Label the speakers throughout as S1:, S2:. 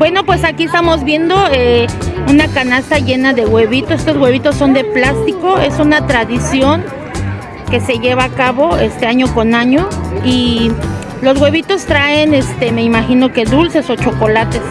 S1: Bueno, pues aquí estamos viendo eh, una canasta llena de huevitos. Estos huevitos son de plástico. Es una tradición que se lleva a cabo este año con año. Y los huevitos traen, este, me imagino que dulces o chocolates.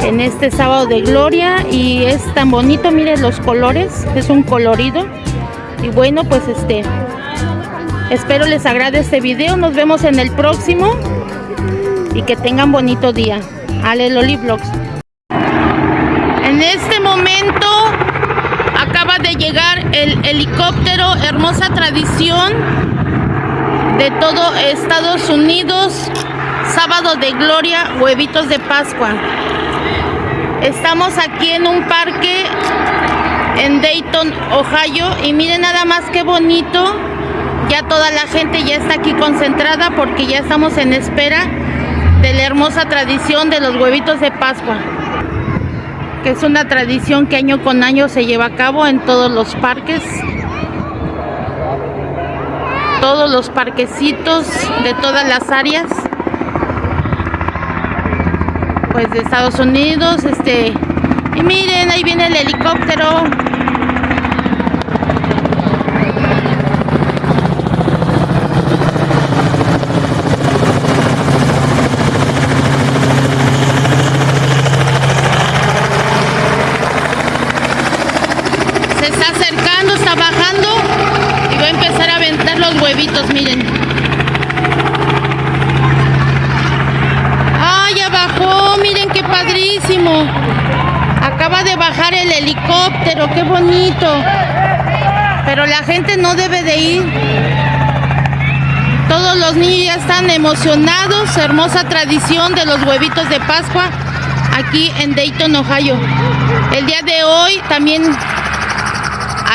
S1: En este sábado de gloria. Y es tan bonito, miren los colores. Es un colorido. Y bueno, pues este... Espero les agrade este video. Nos vemos en el próximo y que tengan bonito día. Ale Loli Vlogs. En este momento acaba de llegar el helicóptero, hermosa tradición de todo Estados Unidos, sábado de gloria, huevitos de Pascua. Estamos aquí en un parque en Dayton, Ohio y miren nada más qué bonito. Ya toda la gente ya está aquí concentrada porque ya estamos en espera de la hermosa tradición de los huevitos de Pascua, que es una tradición que año con año se lleva a cabo en todos los parques, todos los parquecitos de todas las áreas, pues de Estados Unidos, este, y miren, ahí viene el helicóptero, huevitos, miren. ¡Ay, ya bajó! Miren qué padrísimo. Acaba de bajar el helicóptero, qué bonito. Pero la gente no debe de ir. Todos los niños ya están emocionados. Hermosa tradición de los huevitos de Pascua aquí en Dayton, Ohio. El día de hoy también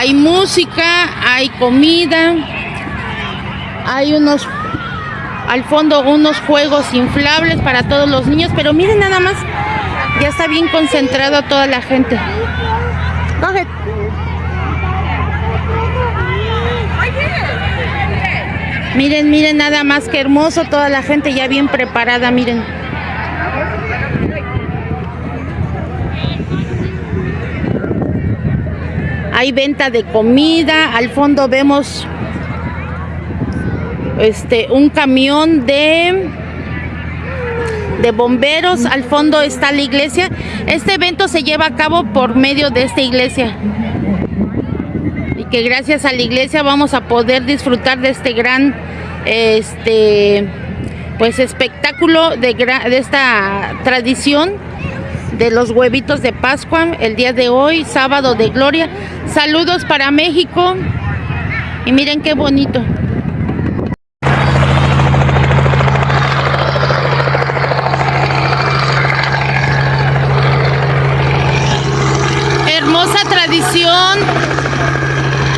S1: hay música, hay comida. Hay unos, al fondo, unos juegos inflables para todos los niños. Pero miren nada más, ya está bien concentrado toda la gente. Miren, miren nada más que hermoso, toda la gente ya bien preparada, miren. Hay venta de comida, al fondo vemos este, un camión de de bomberos, al fondo está la iglesia. Este evento se lleva a cabo por medio de esta iglesia. Y que gracias a la iglesia vamos a poder disfrutar de este gran este pues espectáculo de, de esta tradición de los huevitos de Pascua el día de hoy, sábado de gloria. Saludos para México. Y miren qué bonito.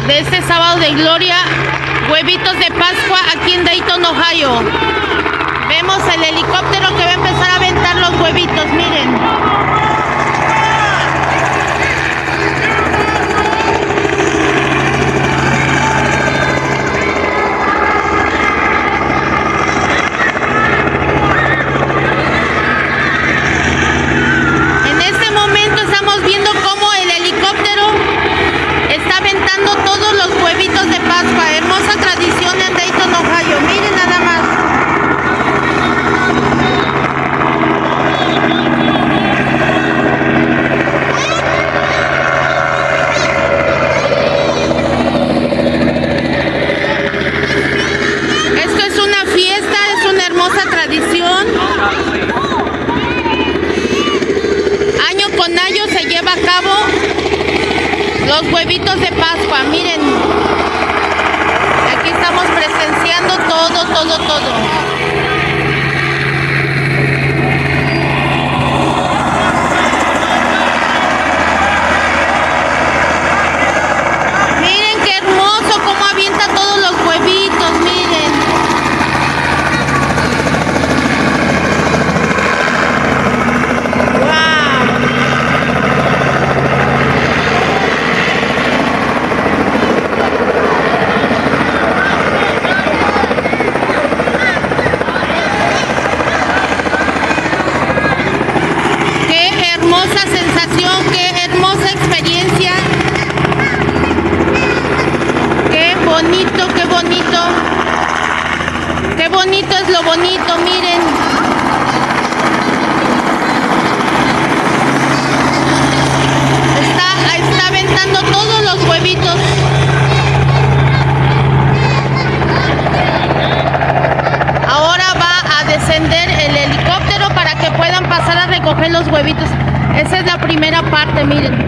S1: de este sábado de gloria, huevitos de Pascua aquí en Dayton, Ohio. Vemos el helicóptero que va a empezar a aventar los huevitos, miren. Bonito miren. Está, está aventando todos los huevitos. Ahora va a descender el helicóptero para que puedan pasar a recoger los huevitos. Esa es la primera parte, miren.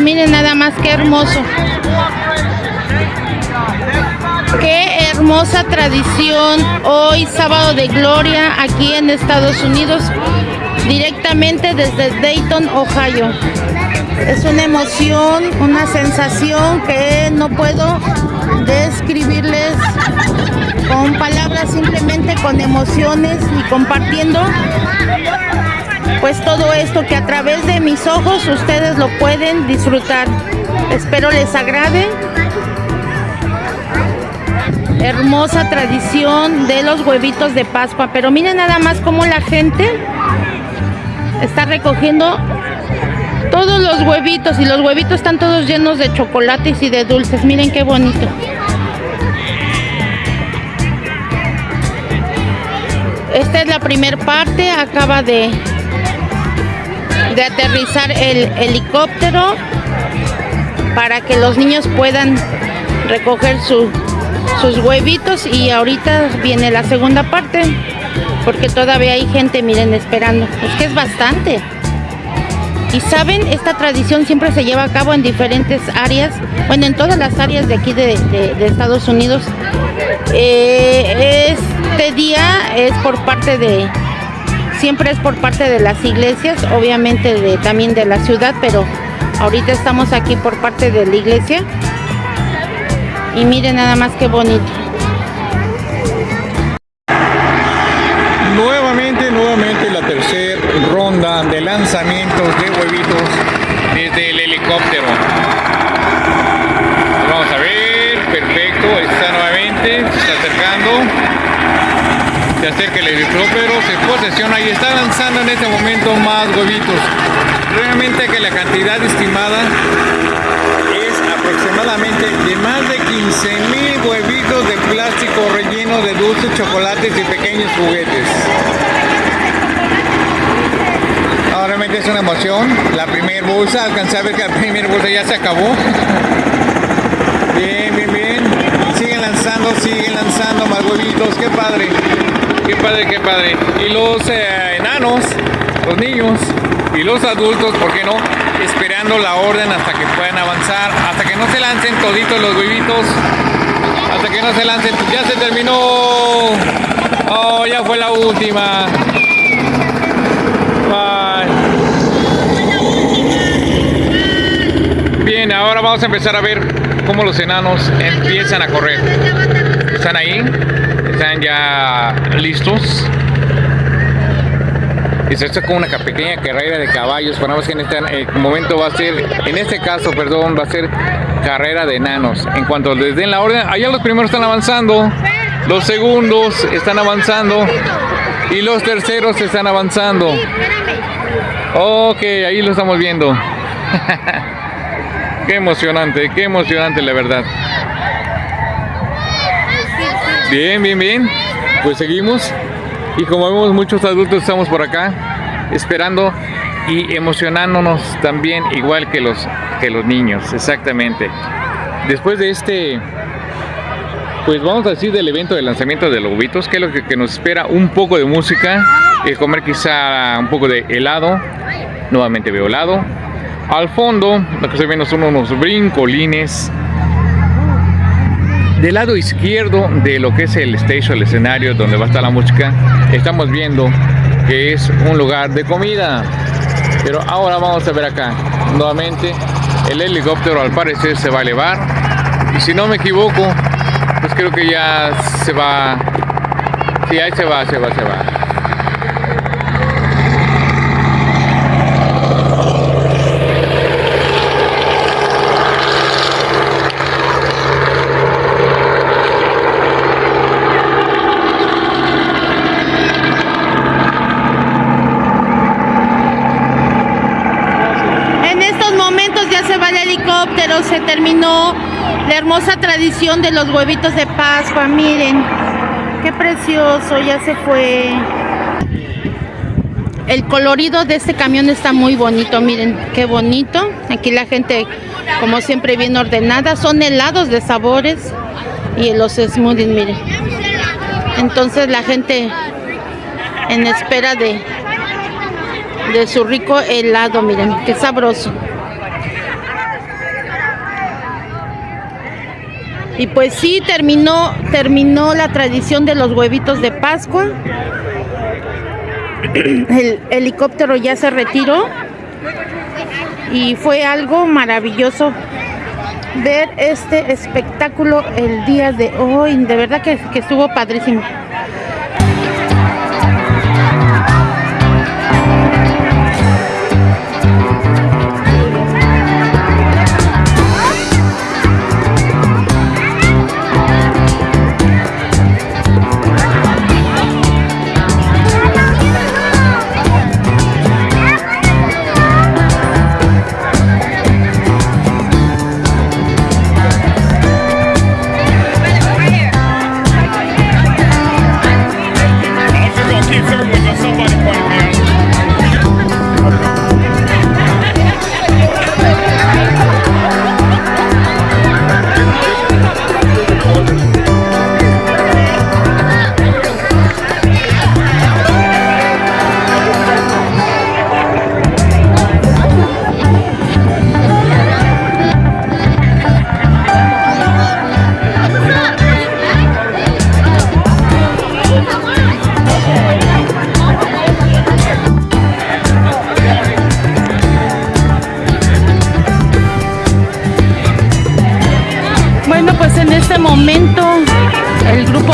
S1: Miren nada más qué hermoso. Qué hermosa tradición hoy sábado de gloria aquí en Estados Unidos directamente desde Dayton, Ohio. Es una emoción, una sensación que no puedo describirles con palabras, simplemente con emociones y compartiendo pues todo esto que a través de mis ojos ustedes lo pueden disfrutar. Espero les agrade. Hermosa tradición de los huevitos de Pascua. Pero miren nada más cómo la gente está recogiendo todos los huevitos. Y los huevitos están todos llenos de chocolates y de dulces. Miren qué bonito. Esta es la primera parte. Acaba de de aterrizar el helicóptero para que los niños puedan recoger sus huevitos y ahorita viene la segunda parte porque todavía hay gente, miren, esperando. Es que es bastante. Y saben, esta tradición siempre se lleva a cabo en diferentes áreas, bueno, en todas las áreas de aquí de, Estados Unidos. Eh, este día es por parte de, siempre es por parte de las iglesias, obviamente de, también de la ciudad, pero ahorita estamos aquí por parte de la iglesia. Y miren nada más que bonito.
S2: Nuevamente, nuevamente la tercera ronda de lanzamientos de huevitos desde el helicóptero. Vamos a ver, perfecto, está nuevamente, se está acercando se acerca el helicóptero, se posesiona y está lanzando en este momento más huevitos. Realmente que la cantidad estimada es aproximadamente de más de 15 mil huevitos de plástico rellenos de dulces, chocolates y pequeños juguetes. realmente es una emoción. La primera bolsa, alcancé a ver que la primera bolsa ya se acabó. Bien, bien, bien. Siguen lanzando, más huevitos. Qué padre. Qué padre, qué padre. Y los eh, enanos, los niños y los adultos, ¿por qué no? Esperando la orden hasta que puedan avanzar, hasta que no se lancen toditos los huevitos, hasta que no se lancen. Ya se terminó. Oh, ya fue la última. Bien, ahora vamos a empezar a ver cómo los enanos empiezan a correr. ¿Están ahí? están ya listos. Y se está con una pequeña carrera de caballos. Ponemos que en este momento va a ser, en este caso, perdón, va a ser carrera de enanos. En cuanto les den la orden, allá los primeros están avanzando, los segundos están avanzando y los terceros están avanzando. Ok, ahí lo estamos viendo. qué emocionante, qué emocionante la verdad. Bien, bien, bien. Pues seguimos. Y como vemos, muchos adultos estamos por acá esperando y emocionándonos también igual que los, que los niños, exactamente. Después de este, pues vamos a decir del evento de lanzamiento de los huevitos, que es lo que, nos espera, un poco de música, y comer quizá un poco de helado, nuevamente veo helado. Al fondo, lo que estoy viendo son unos brincolines, del lado izquierdo de lo que es el stage, el escenario donde va a estar la música, estamos viendo que es un lugar de comida. Pero ahora vamos a ver acá, nuevamente, el helicóptero al parecer se va a elevar. Y si no me equivoco, pues creo que ya se va... Sí, ahí se va, se va, se va.
S1: pero se terminó la hermosa tradición de los huevitos de Pascua. Miren, qué precioso, ya se fue. El colorido de este camión está muy bonito, miren, qué bonito. Aquí la gente, como siempre, bien ordenada. Son helados de sabores y los smoothies, miren. Entonces la gente en espera de, de su rico helado, miren, qué sabroso. Y pues sí, terminó, terminó la tradición de los huevitos de Pascua. El helicóptero ya se retiró. Y fue algo maravilloso ver este espectáculo el día de hoy. De verdad que, que estuvo padrísimo.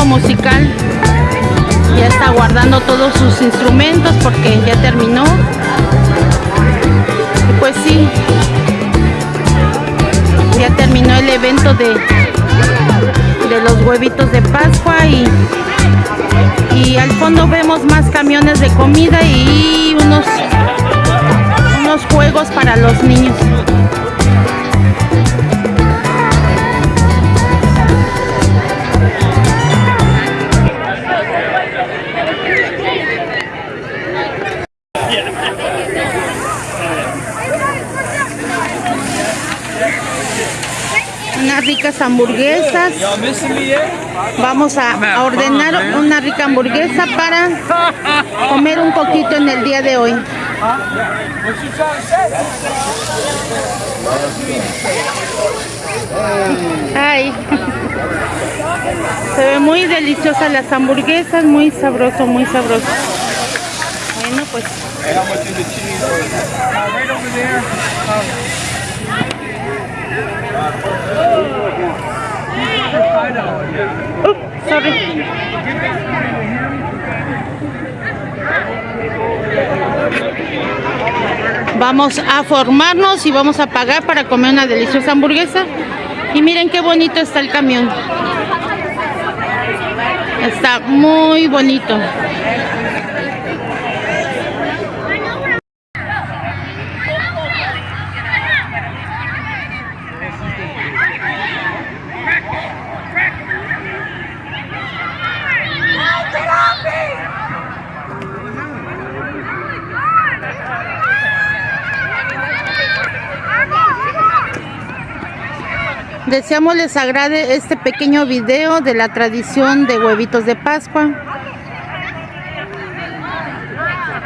S1: Musical. Ya está guardando todos sus instrumentos porque ya terminó. Pues sí ya terminó el evento de de los huevitos de pascua y y al fondo vemos más camiones de comida y unos unos juegos para los niños Vamos a, ordenar una rica hamburguesa para comer un poquito en el día de hoy. Ay. Se ve muy deliciosa las hamburguesas, muy sabroso, muy sabroso. Bueno, pues. Vamos a formarnos y vamos a pagar para comer una deliciosa hamburguesa. Y miren qué bonito está el camión. Está muy bonito. Deseamos les agrade este pequeño video de la tradición de huevitos de Pascua.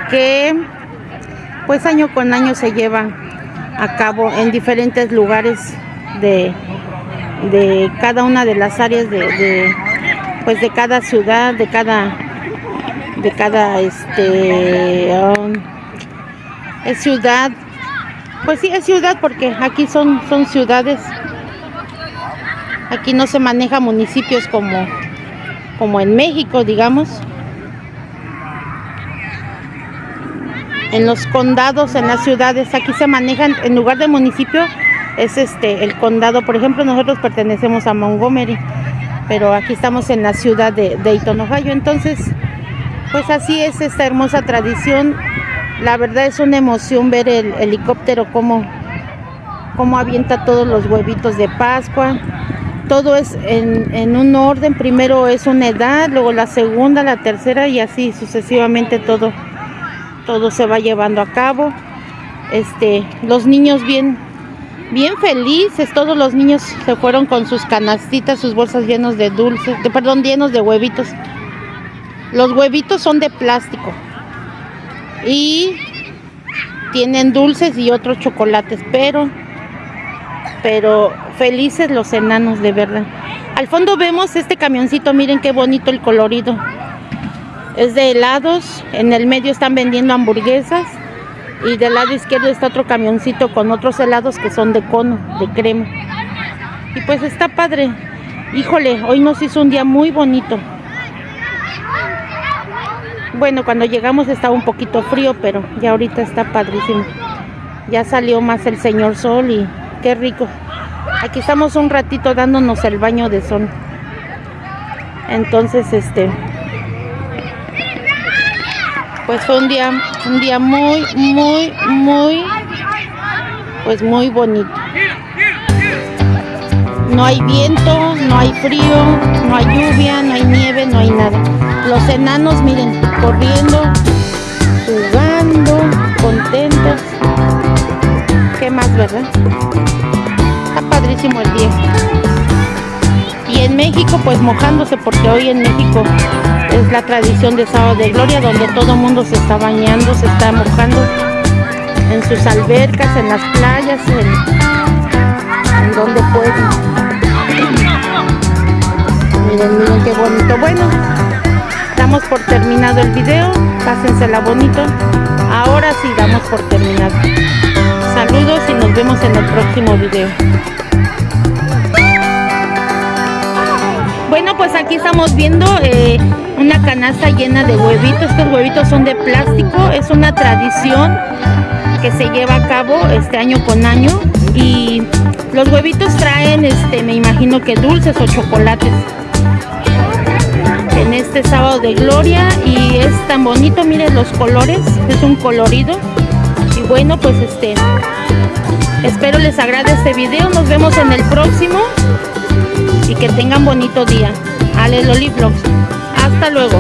S1: Que pues año con año se lleva a cabo en diferentes lugares de, de cada una de las áreas de, pues de cada ciudad, de cada de cada este um, ciudad pues sí es ciudad porque aquí son son ciudades Aquí no se maneja municipios como, como en México, digamos. En los condados, en las ciudades, aquí se manejan, en lugar de municipio, es este el condado. Por ejemplo, nosotros pertenecemos a Montgomery, pero aquí estamos en la ciudad de Dayton, Ohio. Entonces, pues así es esta hermosa tradición. La verdad es una emoción ver el helicóptero como cómo avienta todos los huevitos de Pascua. Todo es en, en un orden, primero es una edad, luego la segunda, la tercera y así sucesivamente todo, todo se va llevando a cabo. Este, los niños bien, bien felices, todos los niños se fueron con sus canastitas, sus bolsas llenos de dulces, perdón, llenos de huevitos. Los huevitos son de plástico y tienen dulces y otros chocolates, pero pero felices los enanos de verdad. Al fondo vemos este camioncito, miren qué bonito el colorido. Es de helados, en el medio están vendiendo hamburguesas y del lado izquierdo está otro camioncito con otros helados que son de cono, de crema. Y pues está padre. Híjole, hoy nos hizo un día muy bonito. Bueno, cuando llegamos estaba un poquito frío, pero ya ahorita está padrísimo. Ya salió más el señor sol y qué rico. Aquí estamos un ratito dándonos el baño de sol. Entonces, este, pues fue un día, un día muy, muy, muy, pues muy bonito. No hay viento, no hay frío, no hay lluvia, no hay nieve, no hay nada. Los enanos, miren, corriendo, jugando, contentos. ¿Qué más, verdad? El día. Y en México, pues mojándose, porque hoy en México es la tradición de Sábado de Gloria, donde todo mundo se está bañando, se está mojando en sus albercas, en las playas, en, en donde pueden. Miren, miren qué bonito. Bueno, damos por terminado el video. Pásensela bonito. Ahora sí damos por terminado. Saludos y nos vemos en el próximo video. Bueno, pues aquí estamos viendo eh, una canasta llena de huevitos. Estos huevitos son de plástico. Es una tradición que se lleva a cabo este año con año. Y los huevitos traen, este, me imagino que dulces o chocolates. En este sábado de gloria. Y es tan bonito, miren los colores. Es un colorido. Y bueno, pues este... Espero les agrade este video. Nos vemos en el próximo y que tengan bonito día. Ale Loli Vlogs. Hasta luego.